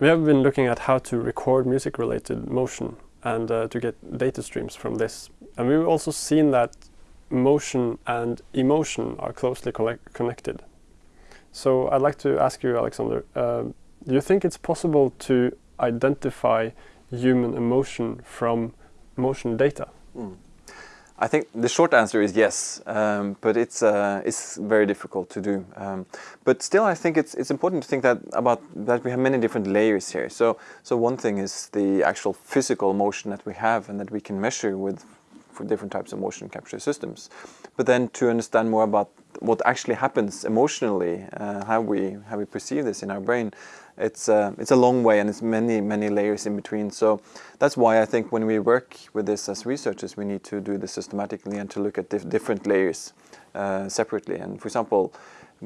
we have been looking at how to record music-related motion and uh, to get data streams from this. And we've also seen that motion and emotion are closely connected. So I'd like to ask you, Alexander, uh, do you think it's possible to identify human emotion from motion data? I think the short answer is yes, um, but it's uh, it's very difficult to do. Um, but still, I think it's it's important to think that about that we have many different layers here. So so one thing is the actual physical motion that we have and that we can measure with for different types of motion capture systems. But then to understand more about what actually happens emotionally, uh, how we how we perceive this in our brain, it's uh, it's a long way and it's many many layers in between. So that's why I think when we work with this as researchers, we need to do this systematically and to look at dif different layers uh, separately. And for example,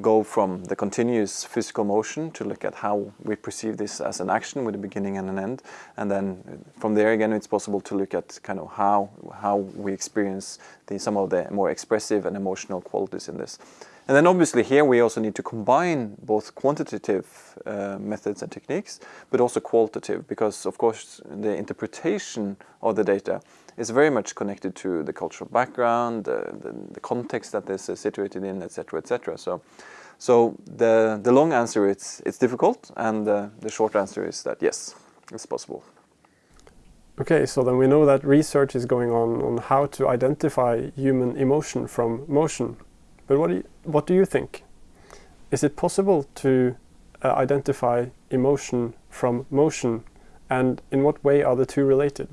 go from the continuous physical motion to look at how we perceive this as an action with a beginning and an end. And then from there again, it's possible to look at kind of how, how we experience the, some of the more expressive and emotional qualities in this. And then obviously here we also need to combine both quantitative uh, methods and techniques, but also qualitative, because of course the interpretation of the data is very much connected to the cultural background, the, the, context that this is situated in, etc., etc. So, so the, the long answer is it's difficult, and uh, the short answer is that yes, it's possible. Okay, so then we know that research is going on on how to identify human emotion from motion. But what do you, what do you think? Is it possible to uh, identify emotion from motion and in what way are the two related?